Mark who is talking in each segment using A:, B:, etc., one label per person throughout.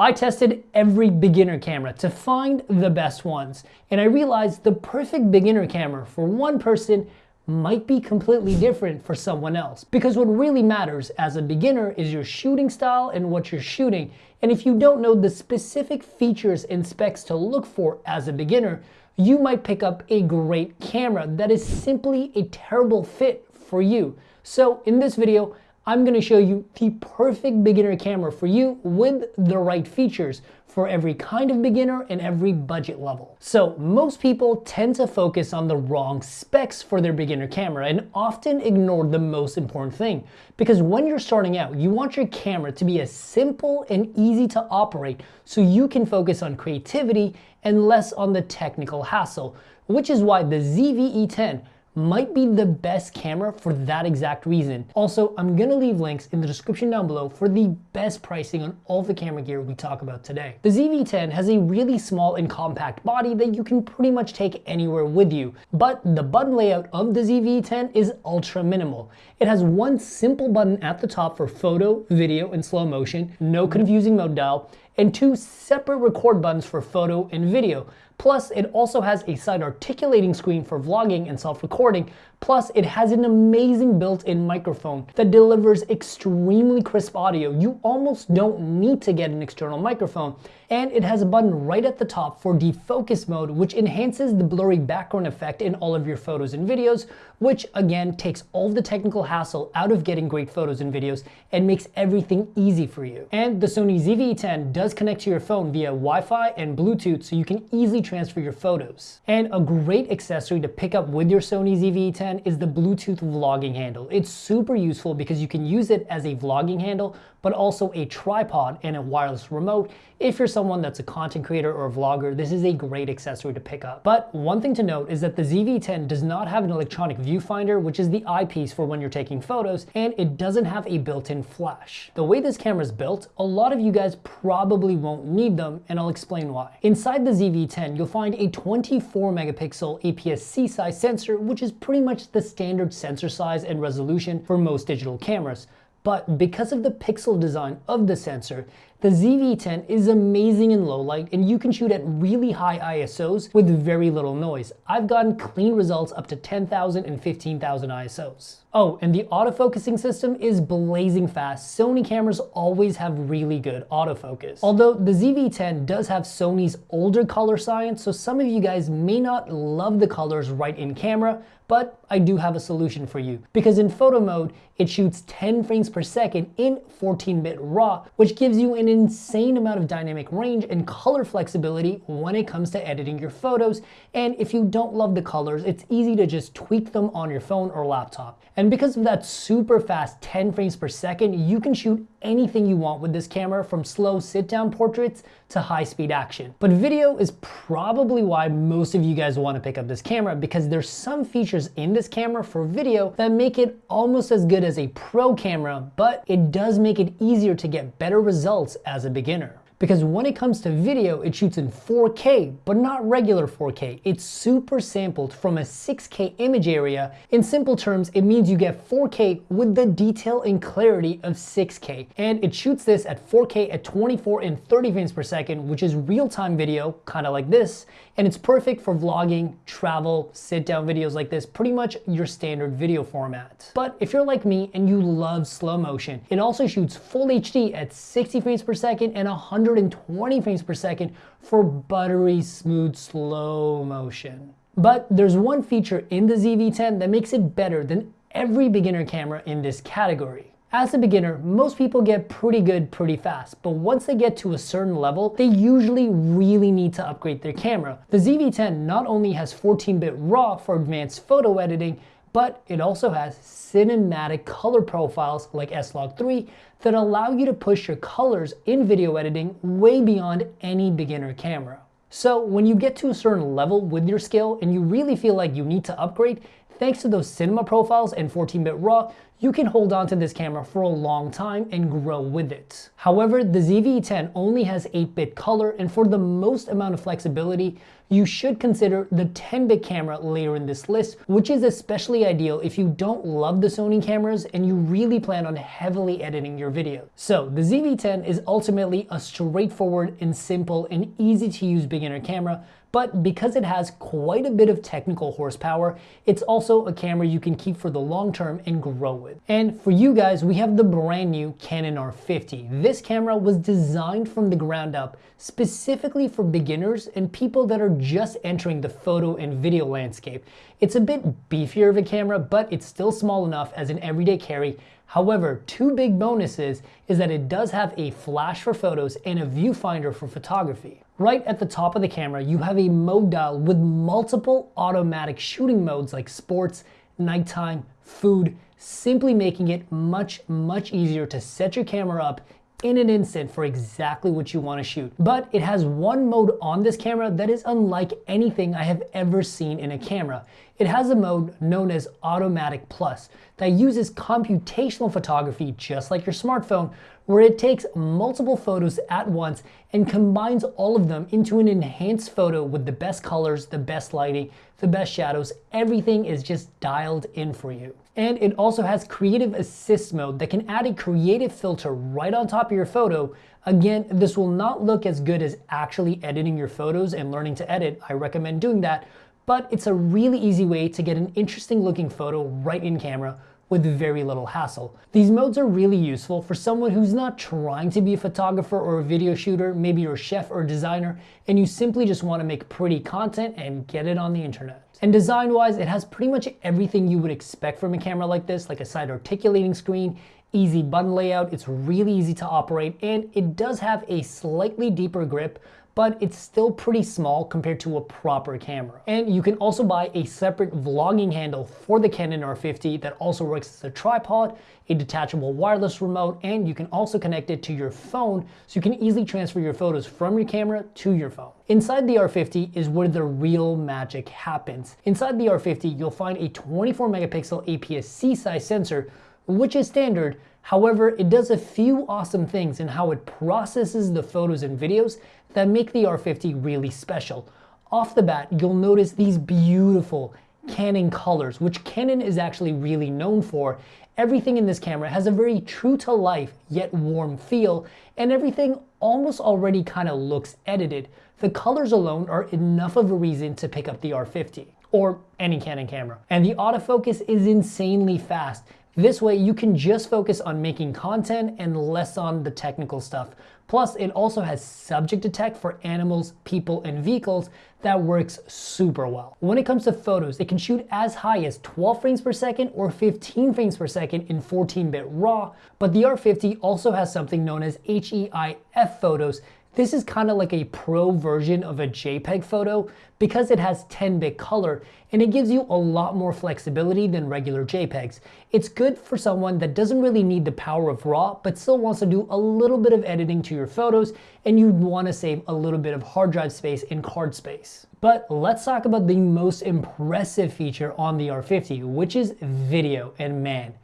A: I tested every beginner camera to find the best ones, and I realized the perfect beginner camera for one person might be completely different for someone else. Because what really matters as a beginner is your shooting style and what you're shooting. And if you don't know the specific features and specs to look for as a beginner, you might pick up a great camera that is simply a terrible fit for you. So in this video, I'm gonna show you the perfect beginner camera for you with the right features for every kind of beginner and every budget level. So most people tend to focus on the wrong specs for their beginner camera and often ignore the most important thing. Because when you're starting out, you want your camera to be as simple and easy to operate so you can focus on creativity and less on the technical hassle, which is why the ZV-E10 might be the best camera for that exact reason. Also, I'm gonna leave links in the description down below for the best pricing on all the camera gear we talk about today. The ZV-10 has a really small and compact body that you can pretty much take anywhere with you, but the button layout of the ZV-10 is ultra minimal. It has one simple button at the top for photo, video, and slow motion, no confusing mode dial, and two separate record buttons for photo and video. Plus, it also has a side articulating screen for vlogging and self-recording. Plus, it has an amazing built-in microphone that delivers extremely crisp audio. You almost don't need to get an external microphone. And it has a button right at the top for defocus mode, which enhances the blurry background effect in all of your photos and videos, which again takes all the technical hassle out of getting great photos and videos and makes everything easy for you. And the Sony ZV-10 does connect to your phone via Wi-Fi and Bluetooth so you can easily transfer your photos. And a great accessory to pick up with your Sony ZV-10 is the Bluetooth vlogging handle. It's super useful because you can use it as a vlogging handle, but also a tripod and a wireless remote. If you're someone that's a content creator or a vlogger, this is a great accessory to pick up. But one thing to note is that the ZV-10 does not have an electronic viewfinder, which is the eyepiece for when you're taking photos, and it doesn't have a built-in flash. The way this camera is built, a lot of you guys probably won't need them, and I'll explain why. Inside the ZV-10, you'll find a 24 megapixel APS-C size sensor, which is pretty much the standard sensor size and resolution for most digital cameras. But because of the pixel design of the sensor, the ZV-10 is amazing in low light and you can shoot at really high ISOs with very little noise. I've gotten clean results up to 10,000 and 15,000 ISOs. Oh, and the autofocusing system is blazing fast. Sony cameras always have really good autofocus. Although the ZV-10 does have Sony's older color science, so some of you guys may not love the colors right in camera, but I do have a solution for you. Because in photo mode, it shoots 10 frames per second in 14-bit RAW, which gives you an insane amount of dynamic range and color flexibility when it comes to editing your photos. And if you don't love the colors, it's easy to just tweak them on your phone or laptop. And because of that super fast 10 frames per second, you can shoot anything you want with this camera from slow sit down portraits to high speed action. But video is probably why most of you guys want to pick up this camera because there's some features in this camera for video that make it almost as good as a pro camera, but it does make it easier to get better results as a beginner because when it comes to video, it shoots in 4K, but not regular 4K. It's super sampled from a 6K image area. In simple terms, it means you get 4K with the detail and clarity of 6K. And it shoots this at 4K at 24 and 30 frames per second, which is real-time video, kind of like this. And it's perfect for vlogging, travel, sit-down videos like this, pretty much your standard video format. But if you're like me and you love slow motion, it also shoots full HD at 60 frames per second and 100 120 frames per second for buttery smooth slow motion. But there's one feature in the ZV-10 that makes it better than every beginner camera in this category. As a beginner, most people get pretty good pretty fast, but once they get to a certain level, they usually really need to upgrade their camera. The ZV-10 not only has 14-bit RAW for advanced photo editing, but it also has cinematic color profiles like S-Log3 that allow you to push your colors in video editing way beyond any beginner camera. So when you get to a certain level with your skill and you really feel like you need to upgrade, thanks to those cinema profiles and 14-bit RAW, you can hold on to this camera for a long time and grow with it. However, the ZV-E10 only has 8-bit color and for the most amount of flexibility, you should consider the 10-bit camera later in this list, which is especially ideal if you don't love the Sony cameras and you really plan on heavily editing your video. So the ZV-10 is ultimately a straightforward and simple and easy to use beginner camera but because it has quite a bit of technical horsepower, it's also a camera you can keep for the long term and grow with. And for you guys, we have the brand new Canon R50. This camera was designed from the ground up specifically for beginners and people that are just entering the photo and video landscape. It's a bit beefier of a camera, but it's still small enough as an everyday carry However, two big bonuses is that it does have a flash for photos and a viewfinder for photography. Right at the top of the camera, you have a mode dial with multiple automatic shooting modes like sports, nighttime, food, simply making it much, much easier to set your camera up in an instant for exactly what you want to shoot. But it has one mode on this camera that is unlike anything I have ever seen in a camera. It has a mode known as Automatic Plus that uses computational photography just like your smartphone where it takes multiple photos at once and combines all of them into an enhanced photo with the best colors, the best lighting, the best shadows. Everything is just dialed in for you. And it also has creative assist mode that can add a creative filter right on top of your photo. Again, this will not look as good as actually editing your photos and learning to edit. I recommend doing that, but it's a really easy way to get an interesting looking photo right in camera with very little hassle. These modes are really useful for someone who's not trying to be a photographer or a video shooter, maybe you're a chef or a designer, and you simply just want to make pretty content and get it on the internet. And design-wise, it has pretty much everything you would expect from a camera like this, like a side articulating screen, easy button layout, it's really easy to operate, and it does have a slightly deeper grip, but it's still pretty small compared to a proper camera. And you can also buy a separate vlogging handle for the Canon R50 that also works as a tripod, a detachable wireless remote, and you can also connect it to your phone so you can easily transfer your photos from your camera to your phone. Inside the R50 is where the real magic happens. Inside the R50, you'll find a 24 megapixel APS-C size sensor, which is standard, However, it does a few awesome things in how it processes the photos and videos that make the R50 really special. Off the bat, you'll notice these beautiful Canon colors, which Canon is actually really known for. Everything in this camera has a very true to life yet warm feel, and everything almost already kind of looks edited. The colors alone are enough of a reason to pick up the R50 or any Canon camera. And the autofocus is insanely fast. This way you can just focus on making content and less on the technical stuff. Plus it also has subject detect for animals, people, and vehicles that works super well. When it comes to photos, it can shoot as high as 12 frames per second or 15 frames per second in 14-bit RAW, but the R50 also has something known as HEIF photos this is kind of like a pro version of a JPEG photo because it has 10-bit color and it gives you a lot more flexibility than regular JPEGs. It's good for someone that doesn't really need the power of RAW but still wants to do a little bit of editing to your photos and you want to save a little bit of hard drive space and card space. But let's talk about the most impressive feature on the R50, which is video. And man,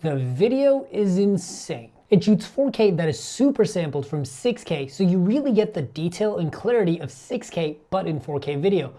A: the video is insane. It shoots 4K that is super sampled from 6K, so you really get the detail and clarity of 6K but in 4K video.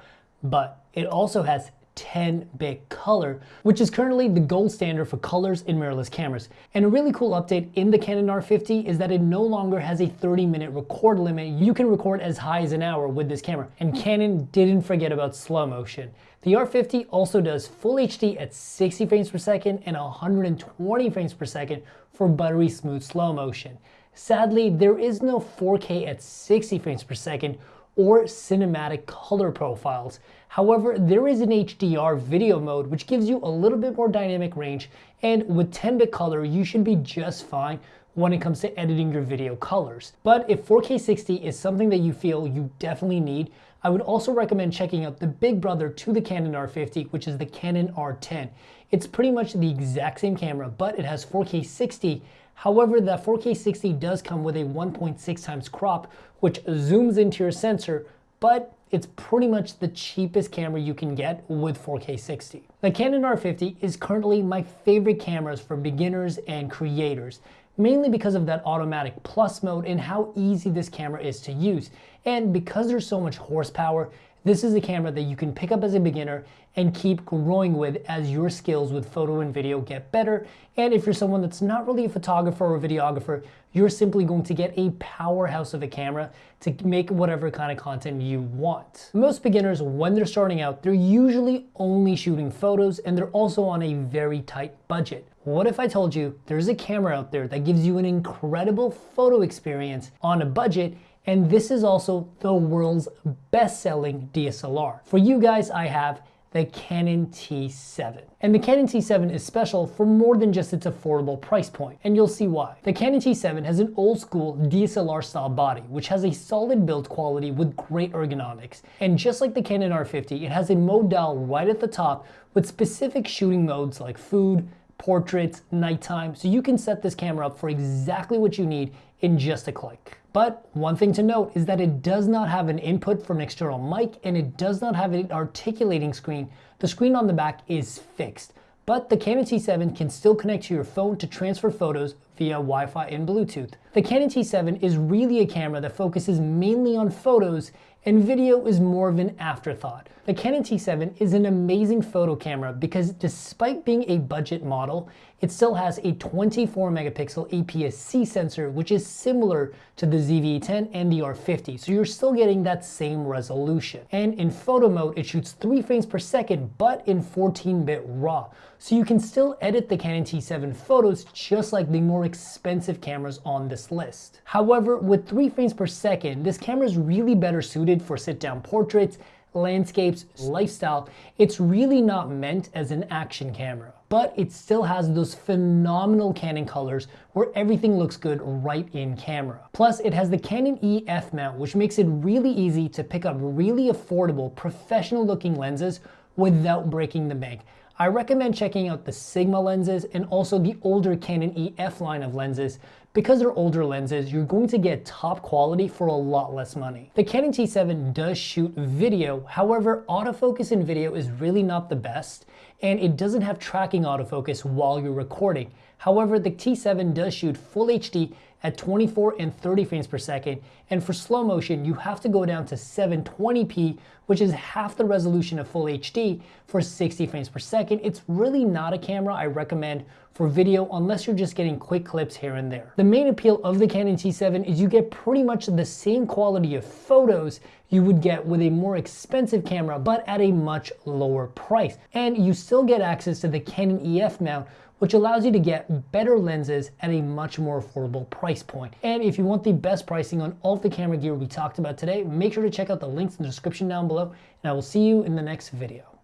A: But it also has 10-bit color, which is currently the gold standard for colors in mirrorless cameras. And a really cool update in the Canon R50 is that it no longer has a 30-minute record limit. You can record as high as an hour with this camera. And Canon didn't forget about slow motion. The R50 also does full HD at 60 frames per second and 120 frames per second for buttery smooth slow motion. Sadly, there is no 4K at 60 frames per second or cinematic color profiles. However, there is an HDR video mode which gives you a little bit more dynamic range and with 10-bit color you should be just fine when it comes to editing your video colors. But if 4K 60 is something that you feel you definitely need, I would also recommend checking out the big brother to the Canon R50, which is the Canon R10. It's pretty much the exact same camera, but it has 4K 60. However, that 4K 60 does come with a 1.6 times crop, which zooms into your sensor, but it's pretty much the cheapest camera you can get with 4K 60. The Canon R50 is currently my favorite cameras for beginners and creators, mainly because of that automatic plus mode and how easy this camera is to use. And because there's so much horsepower, this is a camera that you can pick up as a beginner and keep growing with as your skills with photo and video get better. And if you're someone that's not really a photographer or videographer, you're simply going to get a powerhouse of a camera to make whatever kind of content you want. Most beginners, when they're starting out, they're usually only shooting photos and they're also on a very tight budget. What if I told you there's a camera out there that gives you an incredible photo experience on a budget and this is also the world's best-selling DSLR. For you guys, I have the Canon T7. And the Canon T7 is special for more than just its affordable price point, and you'll see why. The Canon T7 has an old school DSLR style body, which has a solid build quality with great ergonomics. And just like the Canon R50, it has a mode dial right at the top with specific shooting modes like food, portraits, nighttime, so you can set this camera up for exactly what you need in just a click. But one thing to note is that it does not have an input for an external mic and it does not have an articulating screen. The screen on the back is fixed. But the Canon T7 can still connect to your phone to transfer photos via Wi-Fi and Bluetooth. The Canon T7 is really a camera that focuses mainly on photos and video is more of an afterthought. The Canon T7 is an amazing photo camera because despite being a budget model, it still has a 24 megapixel APS-C sensor, which is similar to the ZV-E10 and the R50, so you're still getting that same resolution. And in photo mode, it shoots 3 frames per second, but in 14-bit RAW, so you can still edit the Canon T7 photos just like the more expensive cameras on this list. However, with 3 frames per second, this camera is really better suited for sit-down portraits, landscapes, lifestyle. It's really not meant as an action camera but it still has those phenomenal Canon colors where everything looks good right in camera. Plus, it has the Canon EF mount, which makes it really easy to pick up really affordable, professional looking lenses without breaking the bank. I recommend checking out the Sigma lenses and also the older Canon EF line of lenses. Because they're older lenses, you're going to get top quality for a lot less money. The Canon T7 does shoot video, however, autofocus in video is really not the best, and it doesn't have tracking autofocus while you're recording. However, the T7 does shoot full HD at 24 and 30 frames per second. And for slow motion, you have to go down to 720p, which is half the resolution of full HD for 60 frames per second. It's really not a camera I recommend for video unless you're just getting quick clips here and there. The main appeal of the Canon T7 is you get pretty much the same quality of photos you would get with a more expensive camera, but at a much lower price. And you still get access to the Canon EF mount, which allows you to get better lenses at a much more affordable price point. And if you want the best pricing on all of the camera gear we talked about today, make sure to check out the links in the description down below, and I will see you in the next video.